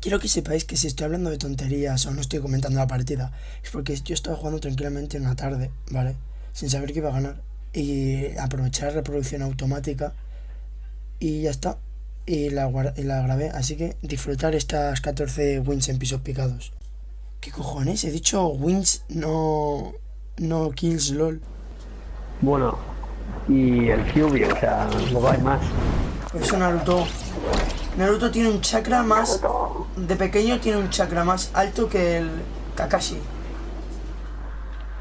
Quiero que sepáis que si estoy hablando de tonterías o no estoy comentando la partida, es porque yo estaba jugando tranquilamente en la tarde, ¿vale? Sin saber que iba a ganar. Y aprovechar la reproducción automática. Y ya está. Y la, y la grabé. Así que disfrutar estas 14 wins en pisos picados. ¿Qué cojones? He dicho wins, no. No kills, lol. Bueno, y el QB, o sea, no hay más. Por eso Naruto. Naruto tiene un chakra más. De pequeño tiene un chakra más alto que el Kakashi.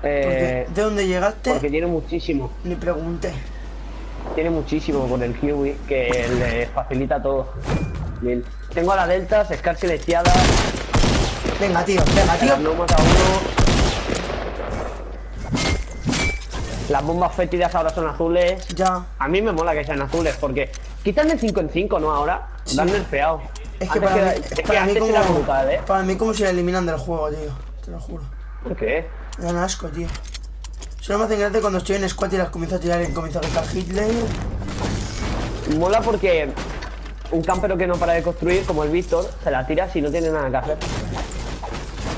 Porque Eh, de dónde llegaste, porque tiene muchísimo, ni pregunté. tiene muchísimo con el QB que le facilita todo. Bien. Tengo a la Delta, Scar silenciada, Venga, tío, venga, tío. las no mata a uno. Las bombas fétidas ahora son azules. Ya. A mí me mola que sean azules porque quitan el 5 en 5, ¿no? Ahora. Sí. Dan nerfeado. Es que para mí, es que para mí antes era como, brutal, ¿eh? para mí como si la eliminan del juego, tío. Te lo juro. ¿Por qué? Me dan asco, tío. Solo me hacen gracia cuando estoy en squad y las comienzo a tirar y comienzo a gritar Hitler. Mola porque un campero que no para de construir, como el Víctor, se la tira si no tiene nada que hacer.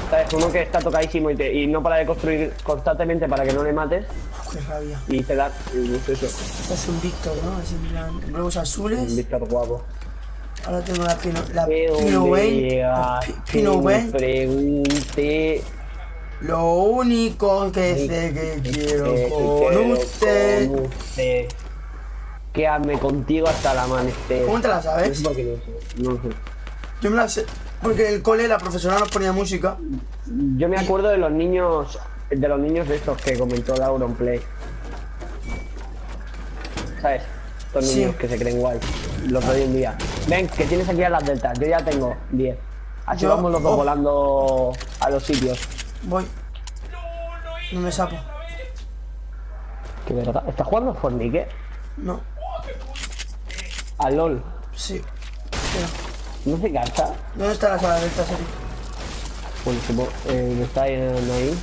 ¿Sabes? Uno que está tocadísimo y, te- y no para de construir constantemente para que no le mates qué rabia. y te da es eso. Es un Víctor, ¿no? Es en plan. Globos Un azules. Víctor guapo. Ahora tengo la Pino. La ¿De Pino la Pi- Pino pregunte Lo único que sé que quiero con usted. con usted. Quedarme contigo hasta el amanecer. ¿Cómo te la sabes? no sé. No sé. Yo me la sé. Porque en el cole la profesora nos ponía música. Yo me acuerdo de los niños, de los niños de estos que comentó Laura en Play. ¿Sabes? Estos Sí. niños que se creen guay. Los doy un día. Ven, que tienes aquí a las deltas. Yo ya tengo 10. Así Yo- vamos los dos oh. volando a los sitios. Voy. No me sapo. Qué verdad. ¿Estás jugando Fornique? No. A LOL. Sí. ¿No se cansa? ¿Dónde está la sala de esta serie? Bueno, supongo. Eh, está ahí, ahí.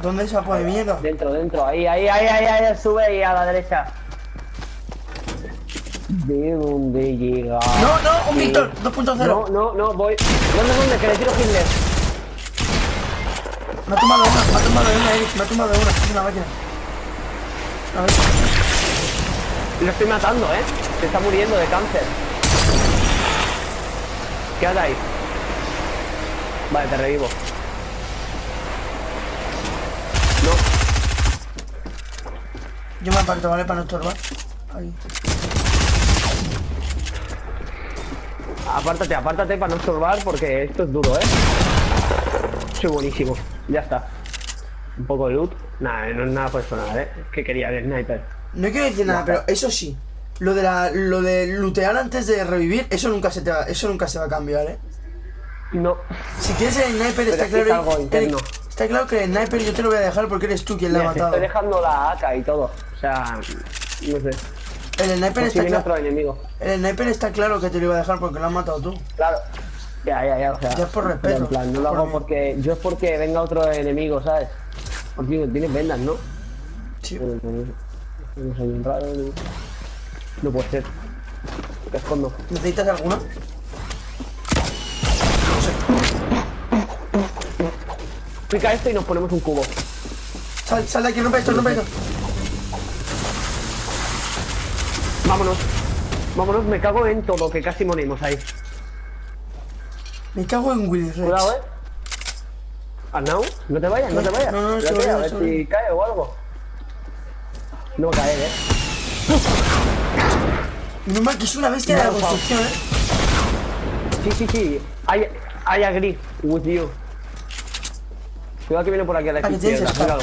¿Dónde sapo de mierda? Dentro, dentro. Ahí, ahí, ahí, ahí, ahí. Sube ahí a la derecha. ¿De dónde llega? No, no, un Víctor 2.0. No, no, no, voy. ¿Dónde, dónde? Que le tiro Hitler. Me ha tumbado una, me ha tumbado una, Eric, me ha tumbado una. Es una máquina. A ver. Lo estoy matando, ¿eh? Se está muriendo de cáncer. Quédate ahí. Vale, te revivo. Yo me aparto, ¿vale? Para no estorbar. Ahí. apártate, apártate para no estorbar porque esto es duro, ¿eh? Soy buenísimo. Ya está. Un poco de loot. Nada, no es nada personal, ¿eh? Es que quería el sniper. No quiero decir nada, pero eso sí. Lo de la, lo de lootear antes de revivir, eso nunca se te va, eso nunca se va a cambiar, ¿eh? No. Si quieres el sniper, está es que es claro. algo interno. Está claro que el sniper yo te lo voy a dejar porque eres tú quien le ha te matado. estoy dejando la AK y todo. O sea, no sé. El sniper si está claro. enemigo. El sniper está claro que te lo iba a dejar porque lo has matado tú. Claro. Ya, ya, ya, o sea. Ya es por respeto, En plan, no lo por hago mí. porque. Yo es porque venga otro enemigo, ¿sabes? Porque tienes vendas, ¿no? Sí. No, no puede ser. Te escondo. ¿Necesitas alguna? Pica esto y nos ponemos un cubo. Sal, sal de aquí, rompe esto, rompe esto. Vámonos. Vámonos, me cago en todo, que casi morimos ahí. Me cago en Willy Rex. Cuidado, eh. Arnau, no te vayas, no te vayas. No, no, Espérate, sobre, a ver si cae o algo. No va a caer, eh. Mal que es una bestia de la construcción, ¿eh? Sí, sí, sí. I, I agree with you. Cuidado que viene por aquí a la izquierda. Míralo.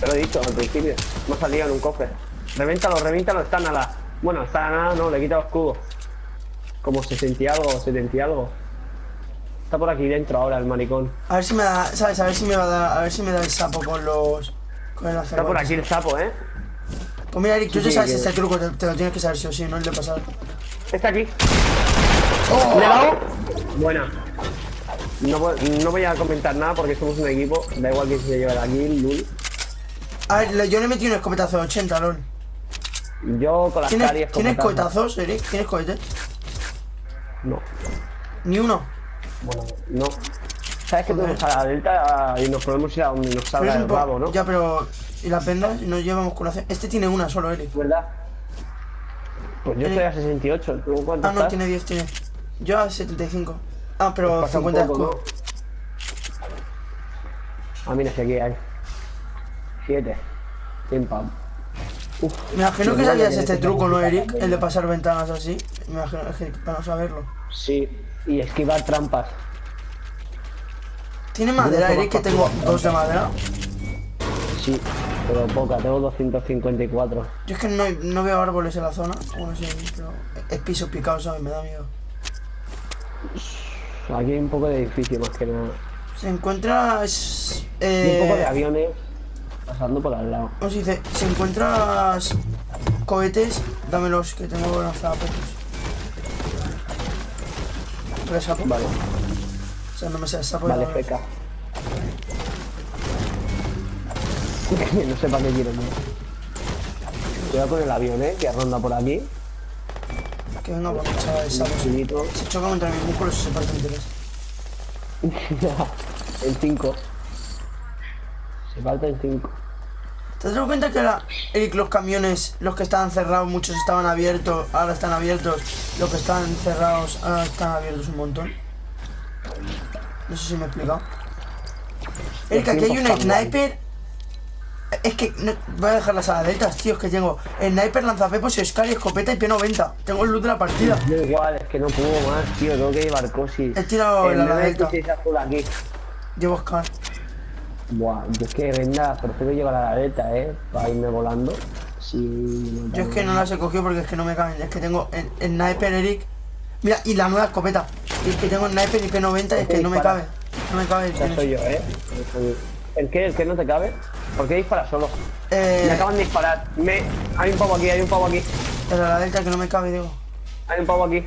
Te lo he dicho al principio. Ha salido en un cofre. Revéntalo, revéntalo. Está nada. Bueno, está nada, no. Le he quitado escudo. Como 60 y algo, 70 y algo. Está por aquí dentro ahora el maricón. A ver si me da, ¿sabes? A ver si me va a dar, a ver si me da el sapo con los... Con el Está por aquí el sapo, ¿eh? Pues mira, Eric, tú ya sabes este truco, te, te lo tienes que saber sí o sí, no el de pasar. Está aquí. ¡Oh! ¿Le he dado? Buena. No, voy- no voy a comentar nada porque somos un equipo. Da igual que se lleve la kill, lul. A ver, yo le metí un escopetazo de 80, lol. Yo con las ¿Tienes, caries ¿tienes cohetazos, Eric? ¿Tienes cohetes? No. Ni uno. Bueno, no. ¿Sabes que Joder. tenemos a la delta y nos podemos ir a donde nos salga el rabo, no? Ya, pero. ¿Y las vendas? Nos llevamos curación. Este tiene una solo, Eric. ¿Verdad? Pues yo estoy a 68. ¿Tú cuánto Ah, no, estás? tiene 10, tiene. Yo a 75. Ah, pero Pasa un 50 de poco, escudo. ¿no? Ah, mira, si aquí hay. 7. Pim pam. Uf, Me imagino que sabías este necesitamos truco, ¿no, Eric? El de pasar ventanas así. Me imagino es que para no saberlo. Sí, y esquivar trampas. ¿Tiene madera, Eric? Que tengo dos de madera. Sí, pero poca, tengo 254. Yo es que no, no veo árboles en la zona. Bueno, sí, pero es piso picado, ¿sabes? Me da miedo. Aquí hay un poco de edificio más que nada. Se encuentra... es, Y un poco de Eh, aviones pasando por al lado. ¿Cómo se dice? Si encuentras cohetes, dámelos, que tengo lanzapetos. ¿Tres sapo? Vale, O sea, no me sé el sapo. vale, feca. no sé para qué quiero más. Cuidado con el avión, eh, que ronda por aquí. Que chaval, el sapo. sí. Infinito. Se choca contra mis músculos y se parte en tres. en 5. Se falta en 5. ¿Te has dado cuenta que la, los camiones, los que estaban cerrados, muchos estaban abiertos, ahora están abiertos, los que estaban cerrados, ahora están abiertos un montón? No sé si me he explicado. Eric, aquí hay un sniper. Es que no- voy a dejar las aladetas, tío, es que tengo sniper, lanzapepos, Scar y escopeta y P90. Tengo el loot de la partida. Da igual, es que no puedo más, tío, tengo que llevar cosis. He tirado el la. 916 azul aquí. Llevo Scar. Buah, yo es que venga, prefiero llevar la aleta, eh, para irme volando. Si no Yo es que no las he cogido porque es que no me caben. Es que tengo el, el sniper, Eric. Mira, y la nueva escopeta. Y es que tengo sniper y P90 y es que no me cabe. No me cabe. Ya soy yo, eh. ¿El qué? ¿El qué no te cabe? ¿Por qué dispara solo? Me Eh, acaban de disparar. Me... Hay un pavo aquí, hay un pavo aquí. el ala delta que no me cabe, digo. Hay un pavo aquí.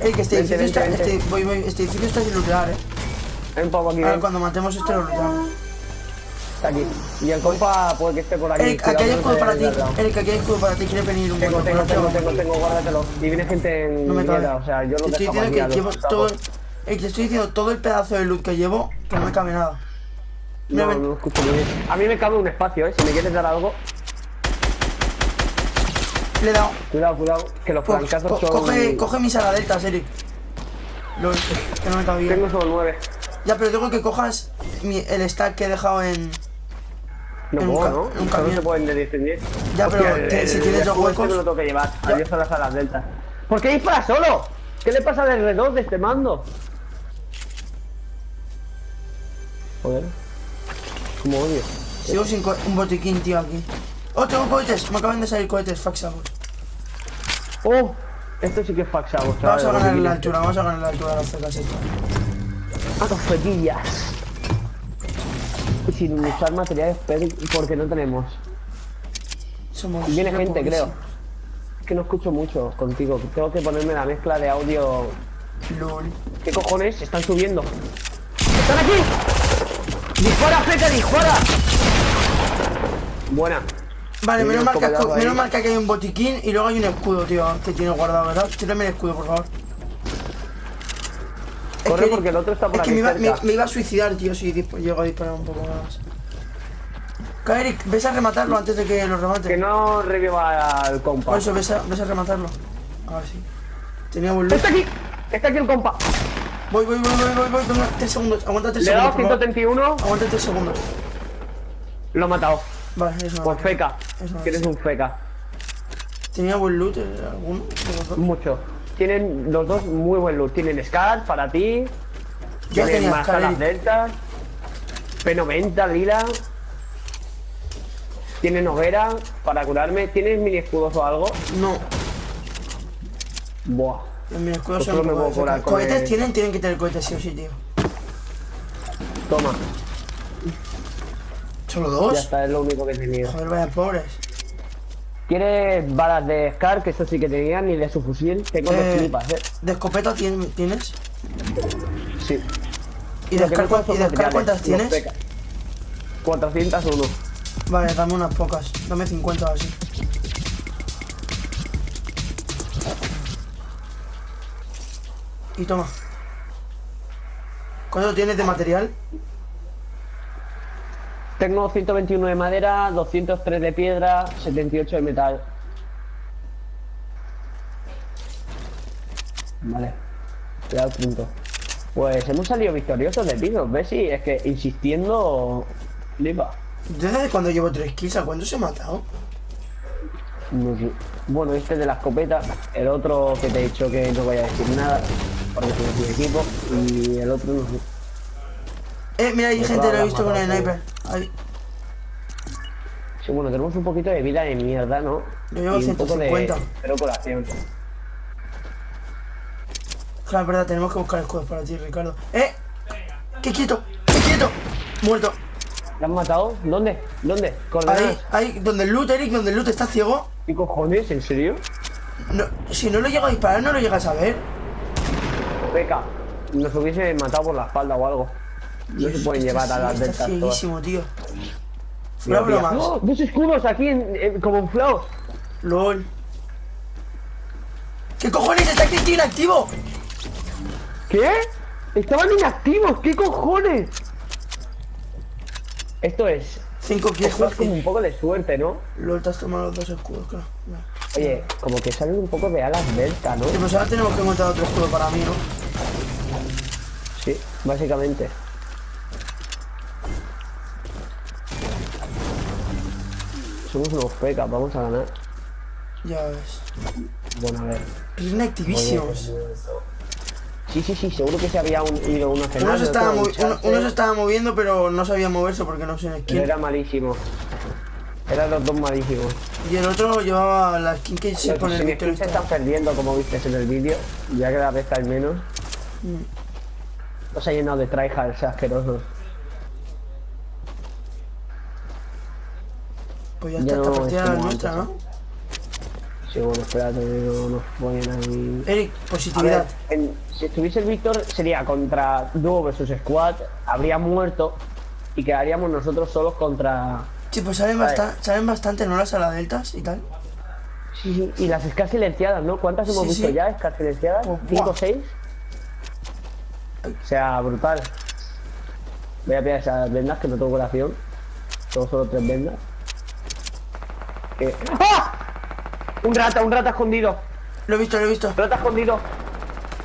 Ey, que este Vente, edificio está. vente. Este, voy, voy, este edificio está sin lootear, eh. Hay un pavo aquí. Ahora ven. cuando matemos este lo looteamos. Está aquí. Y el compa puede que esté por aquí. Eric, aquí hay escudo para te ti. Eric, aquí hay escudo para ti. Quiere venir un Tengo, buen tengo, tengo, guárdate. tengo, tengo, guárdatelo. Y viene gente en No me cabe. o sea, yo Te lo estoy dejo diciendo que llevo todo. Eric, te estoy diciendo todo el pedazo de loot que llevo que no me cabe nada. No, ven. no escucho muy bien. A mí me cabe un espacio, eh. Si me quieres dar algo, Le he dado. cuidado, cuidado. Que los Co- francazos co- son. coge, coge mis ala deltas, Eric. Los que no me cabía. Tengo solo nueve. Ya, pero tengo que cojas mi- el stack que he dejado en. No En un puedo, ca- ¿no? un camión. se pueden de 10 en 10. Ya, pero Hostia, te- el- si el tienes dos escudo este huecos- me lo tengo que llevar. Ya. Adiós a las alas deltas. ¿Por qué dispara solo? ¿Qué le pasa al R2 de este mando? Joder. Como odio. Sigo sin un botiquín, tío, aquí. Oh, tengo cohetes. Me acaban de salir cohetes, faxados. ¡Oh! Esto sí que es faxado, Vamos a ganar la altura, vamos a ganar la altura de las fecas estas. A los fetillas. Y sin usar materiales porque no tenemos. Somos. Viene gente, creo. Es que no escucho mucho contigo. Tengo que ponerme la mezcla de audio. LOL. ¿Qué cojones? Están subiendo. ¡Están aquí! ¡Dispara, Feca, dispara! Buena. Vale, menos mal, que, menos mal que aquí hay un botiquín y luego hay un escudo, tío, que tiene guardado, ¿verdad? Tírame el escudo, por favor. Es Corre que- porque el otro está por es que aquí me iba, me- cerca. me iba a suicidar, tío, si llego a disparar un poco más. Eric, ves a rematarlo antes de que lo remate. Que no reviva al compa. Por eso, ves a, ves a rematarlo. A ver si. Tenía. ¡Está aquí! ¡Está aquí el compa! Voy, voy, voy, voy, voy, voy, venga, 3 segundos, aguanta 3 Le he dado segundos. por favor. 131. Aguanta 3 segundos. Lo he matado. Vale, eso Por feca. Eso Que eres un feca. Tenía buen loot, eh, alguno. Mucho. Tienen los dos muy buen loot. Tienen Scar para ti. Yo tienen más alas Eric. deltas. P90, lila. Tienen hoguera para curarme. ¿Tienes mini escudos o algo? No, Buah. Escudos son solo me puedo curar con Cohetes el- tienen, tienen que tener cohetes sí o sí, tío. Toma. ¿Solo Ya dos? está, es lo único que he tenido. Joder, vaya pobres. ¿Quieres balas de Scar? Que eso sí que tenían. Y de su fusil. Tengo dos Eh, flipas, eh. ¿De escopeta tien- tienes? Sí. ¿Y de Scar, no y de Scar cuántas tienes? feca. 401. Vale, dame unas pocas. Dame 50 o así. Y toma. ¿Cuánto tienes de material? Tengo 121 de madera, 203 de piedra, 78 de metal. Vale. Cuidado, punto. Pues hemos salido victoriosos de pisos, ¿ves? Sí, es que insistiendo... Flipa. ¿Desde cuando llevo tres kills? ¿A cuánto se ha matado? No sé. Bueno, este de la escopeta, el otro que te he dicho que no voy a decir nada, porque equipo, y el otro no sé. Eh, mira, hay gente, lo he visto con el sniper. Ahí. Sí, bueno, tenemos un poquito de vida de mierda, ¿no? Yo llevo Y un poco de 150. cero colación. Claro, es verdad, tenemos que buscar escudos para ti, Ricardo. ¡Eh! ¡Qué quieto! ¡Qué quieto! Muerto. ¿La han matado? ¿Dónde? ¿Dónde? Ahí, ahí, donde el loot, Eric, donde el loot está ciego. ¿Qué cojones? ¿En serio? No, si no lo llega a disparar, no lo llegas a ver. Peca, nos hubiese matado por la espalda o algo. No se pueden llevar a las deltas todas. tío. Mira. ¡Oh! Dos escudos aquí en, en- como inflados. LOL. ¿Qué cojones? ¡Está aquí inactivo! ¿Qué? Estaban inactivos, ¿qué cojones? Esto es. 5 kills, es como un poco de suerte, ¿no? LOL, te has tomado los dos escudos, claro. Oye, como que salen un poco de alas delta, ¿no? Sí, pues ahora tenemos que encontrar otro escudo para mí, ¿no? Sí, básicamente. Somos unos pecas, vamos a ganar. Ya ves. Bueno, a ver. Inactivísimos. Sí, sí, sí, seguro que se había un- ido uno a cenar. Uno se, estaba uno, se estaba moviendo, pero no sabía moverse porque no sé quién. Era malísimo. Eran los dos malísimos. Y el otro llevaba la skin que se pone el se están perdiendo, como viste en el vídeo. Ya cada vez hay menos. Mm. Los ha llenado de tryhards asquerosos. Pues ya Ya está, esta no partida es nuestra, ¿no? Sí, bueno, espérate, no nos ponen ahí. Eric, ver, positividad. en- si estuviese el Víctor sería contra Duo versus Squad, habría muerto y quedaríamos nosotros solos contra... Sí, pues salen, Vale. basta- salen bastante, ¿no? Las aladeltas y tal. Sí, sí, y las Scars silenciadas, ¿no? ¿Cuántas hemos Sí, visto sí. ya? ¿Scars silenciadas? Pues, ¿Cinco seis? O sea, brutal. Voy a pillar esas vendas que no tengo colación. Tengo solo tres vendas. Que- ¡Ah! Un rata, un rata escondido. Lo he visto, lo he visto. Rata escondido.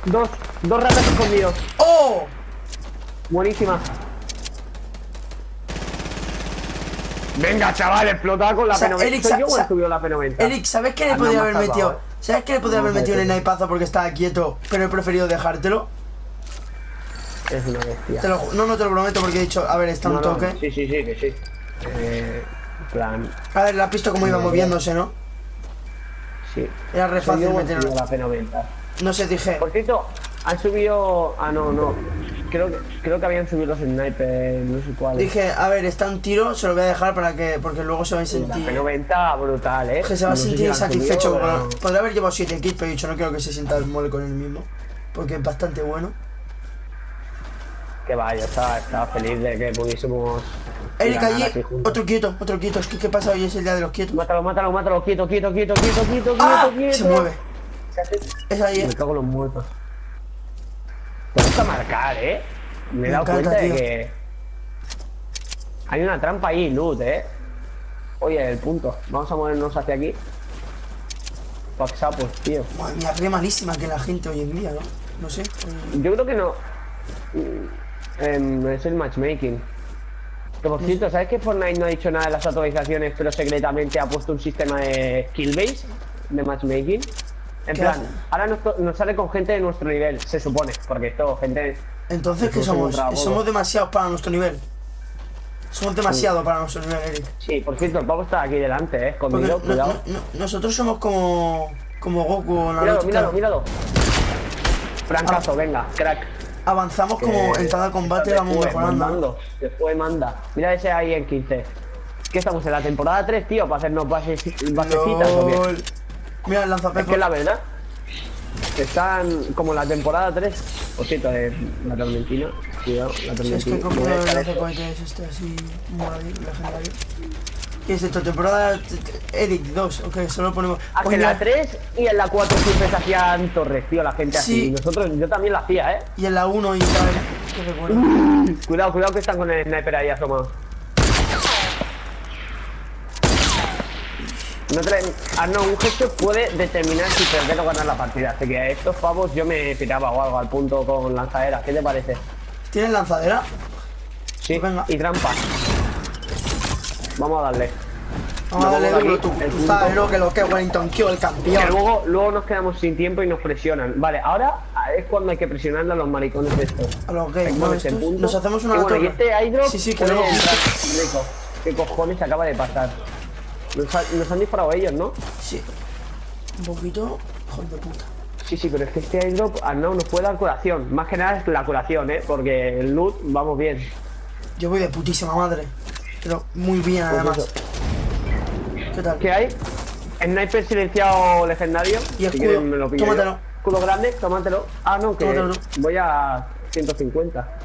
Dos, dos ratas escondidos. ¡Oh! Buenísima. Venga, chaval, explotaba con la O sea, P90. Eric, ¿Soy sa- yo o sa- él subió la P90? Eric, ¿sabes qué le Ah, no, haber metido? ¿Sabes qué le podía haber metido un espérate. snipazo porque estaba quieto, pero he preferido dejártelo? Es una bestia. Te lo no, no te lo prometo porque he dicho, a ver, está un no, toque. Sí, sí, sí, que sí. Eh, en plan, A ver, la has visto cómo iba moviéndose, ¿no? sí. Era re fácil meterlo. la P90. No sé, dije. Por cierto, han subido... Ah, no, no. Creo que, creo que habían subido los snipers, no sé cuál. Dije, a ver, está un tiro, se lo voy a dejar para que. Porque luego se va a La sentir. P90 brutal, ¿eh? Que se va a No si sentir subido, satisfecho. pero. Podría haber llevado 7 kills, pero he dicho, no quiero que se sienta mole con él mismo. Porque es bastante bueno. Que vaya, estaba, estaba feliz de que pudiésemos... Eric, allí, otro quieto, otro quieto. Es que, ¿qué pasa? Hoy es el día de los quietos. Mátalo, mátalo, mátalo, quieto, quieto, quieto, quieto, quieto, ¡Ah! quieto, quieto. Se mueve. Se hace- Es ahí. Me cago en los muertos. Gusta marcar, eh. Me he dado encanta, cuenta de que. Hay una trampa ahí, loot, eh. Oye, el punto. Vamos a movernos hacia aquí. Paxapos, tío. Madre mía, re malísima que la gente hoy en día, ¿no? No sé. Yo creo que no. Em, es el matchmaking. Que por cierto, ¿sabes que Fortnite no ha dicho nada de las actualizaciones, pero secretamente ha puesto un sistema de skill base de matchmaking? En ¿Qué plan, hace? ahora nos, nos sale con gente de nuestro nivel, se supone, porque esto, gente. Entonces, ¿qué somos? Somos demasiados para nuestro nivel. Somos demasiado para nuestro nivel, Eric. Sí, por cierto, el pavo está aquí delante, eh, no- cuidado. no- no- nosotros somos como. como Goku Míralo, Naruto. míralo, claro. míralo. Francazo, venga, crack. Avanzamos como Que- en cada combate vamos mejorando. mandando, Después manda. Mira ese ahí en 15. ¿Qué estamos en la temporada 3, tío? ¿Para hacernos bases, basecitas o qué? Mira el Es lanzapepo. que la verdad. Están como en la temporada 3. Por cierto, eh, la tormentina. Cuidado, la Sí, es que tormentina. cogido el lanzacohetes este así, moradito, legendario. ¿Qué es esto? Temporada t- t- Eric 2, ok, solo ponemos. Ah, que Pues en la mira, 3 y en la 4 siempre se hacían torres, tío, la gente Sí. así. Nosotros, yo también lo hacía, ¿eh? y en la 1 y tal. Qué recuerdo. Cuidado, cuidado que están con el sniper ahí asomado. No te... Ah, no, un gesto puede determinar si perder o ganar la partida. Así que a estos pavos yo me tiraba o algo al punto con lanzadera. ¿Qué te parece? ¿Tienes lanzadera? Sí, venga. y trampa. Vamos a darle. Vamos a darle Luego duro tú. el Tú sabes lo que lo que Wellington Q, el Que campeón. luego, luego nos quedamos sin tiempo y nos presionan. Vale, ahora es cuando hay que presionarle a los maricones estos. A los gays, que ¿no? ponerse en Estos- punto. Nos hacemos una y bueno, y este airdrop Sí, sí, que. Rico. ¿Qué cojones acaba de pasar? Nos, ha- nos han disparado ellos, ¿no? Sí. Un poquito. Hijo de puta. Sí, sí, pero es que este airdrop ah, no nos puede dar curación. Más que nada es la curación, ¿eh? Porque el loot vamos bien. Yo voy de putísima madre. Pero muy bien, Pues además. eso. ¿Qué tal? ¿Qué hay? Sniper silenciado legendario. Y escudo. me lo pillo. Tómatelo. Escudo grande, tómatelo. Ah, no, que Tómatelo. voy a 150.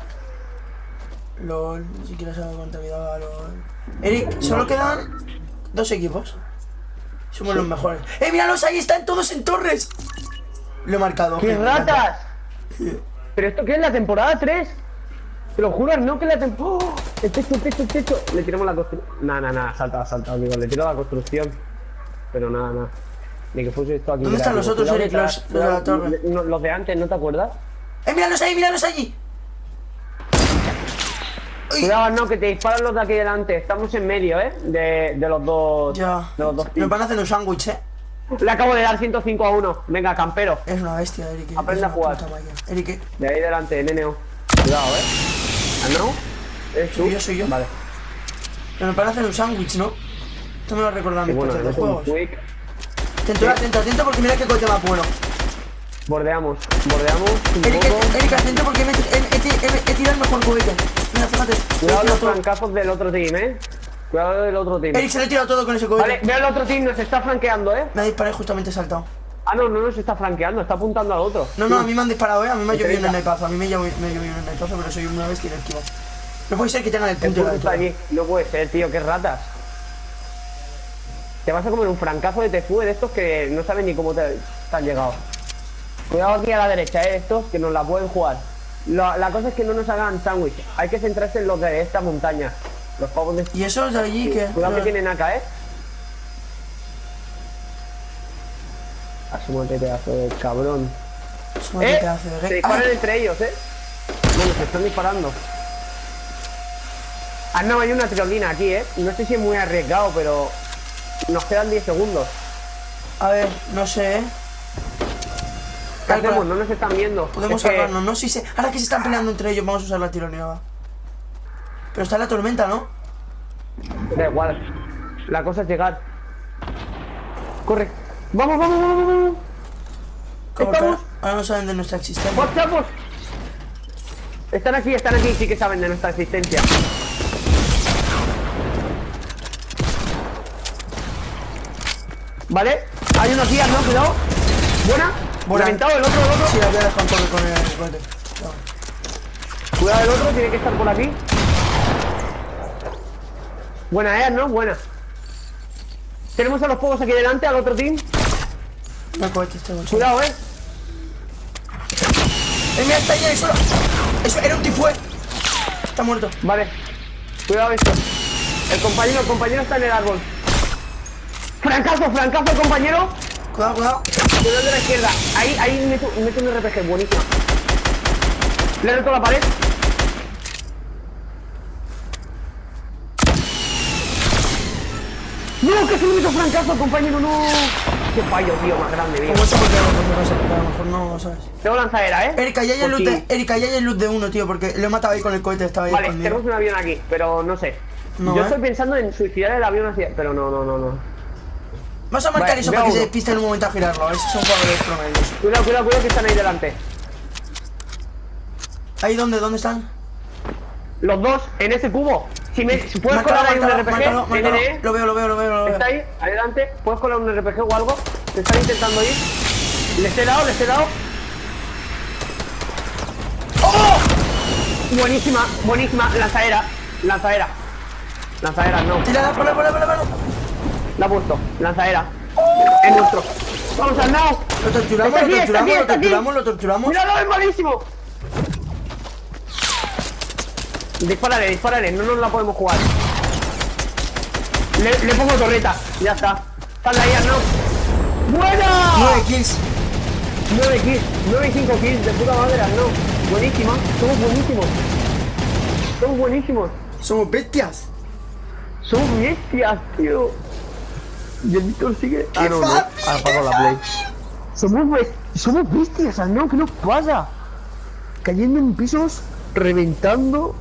LOL, si quieres saber cuánta vida va LOL. Eric, solo quedan dos equipos. Somos los mejores. ¡Eh, míralos! Ahí están todos en torres. Lo he marcado. ¡Qué me encanta. ratas! ¿Pero esto qué es? ¿La temporada 3? Te lo juro, no que la temporada... ¡Oh! El techo, el techo, el techo. Le tiramos la construcción. Nada, nada, nada, salta, salta, amigo. Le tiro la construcción. Pero nada, nada. Ni que fuese esto aquí. ¿Dónde están los otros, Eric, los- los de la cuidado, torre? no, Los de antes, ¿no te acuerdas? ¡Eh, míralos ahí, míralos allí! Cuidado, no, que te disparan los de aquí delante. Estamos en medio, ¿eh? De, de los dos. Ya. De los dos teams. van a hacer un sándwich, eh. Le acabo de dar 105 a 1. Venga, campero. Es una bestia, Eric. Aprende es a jugar. Eric, ¿eh? De ahí delante, NNO. Cuidado, ¿eh? ¿Ah, no? ¿Eres tú? Soy yo, soy yo. Vale. Pero nos van a hacer un sándwich, ¿no? Esto me lo Y mis bueno, un juegos. quick. Atento, atento, atento porque mira qué coche más bueno. Bordeamos, bordeamos Eric. Eric, atento porque me he- he- he tirado el mejor cohete. Cuidado los flancazos del otro team, ¿eh? Cuidado del otro team. Eric se lo he tirado todo con ese cohete. Vale, veo el otro team, nos está flanqueando, ¿eh? Me ha disparado justamente saltado. Ah, no, no nos está flanqueando, está apuntando al otro. No, no, a mí me han disparado, eh. A mí me ha llovido un 30. snipazo. A mí me ha llovido ha un snipazo, pero soy una bestia y lo he esquivado. No puede ser que tengan el punto de la allí. No puede ser, tío, qué ratas. Te vas a comer un francazo de tefue de estos que no saben ni cómo te, te han llegado. Cuidado aquí a la derecha, eh, estos que nos la pueden jugar. La, la cosa es que no nos hagan sándwich. Hay que centrarse en los de esta montaña. Los pavos de... Y esos de allí que. Cuidado que tienen acá, eh. Asúmate pedazo de cabrón. Son ¡Eh! pedazo de Se disparan ¡Ah! entre ellos, eh. Bueno, se están disparando. Ah, no, hay una tirolina aquí, eh. No sé si es muy arriesgado, pero... Nos quedan 10 segundos. A ver, no sé, eh. ¿Qué Calcula. hacemos? No nos están viendo. Podemos Es que- salvarnos, ¿no? Sí, sé. Ahora que se están peleando entre ellos, vamos a usar la tironeada. Pero está la tormenta, ¿no? Da igual. La cosa es llegar. Corre. Vamos, vamos, vamos, vamos. Estamos. ahora no saben de nuestra existencia. ¡Vamos! Están aquí, están aquí, sí que saben de nuestra existencia. Vale, hay unos días, ¿no? Cuidado. Buena. Reventado el otro, el otro. Sí, la voy a dejar con, con el cohete. No. Cuidado el otro, tiene que estar por aquí. Buena es, ¿no? Buena. Tenemos a los fuegos aquí delante, al otro team. No hay cohete este bolso. Cuidado, eh. ¡Eh, mira, está ahí, ahí solo! Eso era un tifue. Está muerto. Vale. Cuidado esto. El compañero, el compañero está en el árbol. Francazo, francazo, compañero. Cuidado, cuidado. Cuidado de la izquierda. Ahí, ahí meto, meto un RPG, buenísimo. Le he roto la pared. No, que se me meto francazo, compañero, no. Qué fallo, tío, más grande, tío. Como eso porque a lo mejor no sé, a lo mejor no, ¿sabes? Tengo lanzadera, ¿eh? Erika, ya hay el loot de, Erika, ya hay el loot de uno, tío, porque lo he matado ahí con el cohete, estaba ahí Vale, tenemos un avión aquí, pero no sé. No, Yo ¿eh? estoy pensando en suicidar el avión hacia... Pero no, no, no, no. Vamos a marcar Vale, eso para que se despiste en un momento a girarlo, a ver si son jugadores promedios. Cuidado, cuidado, cuidado que están ahí delante. ¿Ahí dónde? ¿Dónde están? Los dos en ese cubo. Si, me, si puedes colar ahí un RPG, márcalo. NNE, Lo veo, lo veo, lo veo, lo veo. está ahí, adelante, puedes colar un RPG o algo. Te están intentando ir. Les he dado, les he dado. ¡Oh! Buenísima, buenísima. Lanzadera, lanzadera. Lanzadera, no. Tírala, ponla, ponla, ponla, ponla. La ha puesto, lanzadera. Es nuestro. Vamos al nao. Lo torturamos, Está lo torturamos, aquí, lo torturamos, lo torturamos. ¡Míralo, es malísimo! Dispárale, dispárale, no nos la podemos jugar. Le, le pongo torreta, ya está. Están ahí, no. ¡Buena! 9 kills. 9 kills, 9 y 5 kills, de puta madre, no. Buenísima, somos buenísimos. Somos buenísimos. Somos bestias. Somos bestias, tío. Y el Víctor sigue. Ah, ¡Qué no, no. fácil, Apago la play. Somos, somos bestias, no, ¿qué nos pasa? Cayendo en pisos, reventando